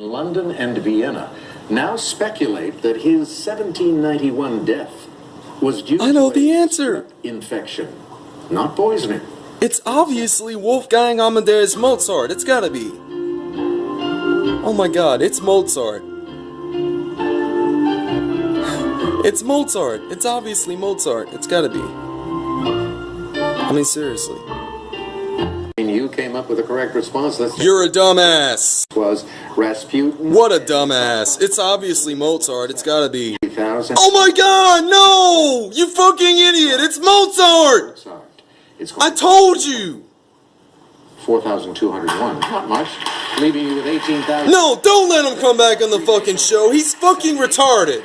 London and Vienna now speculate that his 1791 death was due I know to the answer. infection, not poisoning. It's obviously Wolfgang Amadeus Mozart. It's gotta be. Oh my god, it's Mozart. It's Mozart. It's obviously Mozart. It's gotta be. I mean, seriously. And you came up with the correct response. This You're a dumbass. was Rasputin. What a dumbass. It's obviously Mozart. It's gotta be. 2000. Oh my god, no! You fucking idiot! It's Mozart! Sorry. It's I told you! 4,201. Not much. Leaving you with 18,000. No, don't let him come back on the fucking show. He's fucking retarded.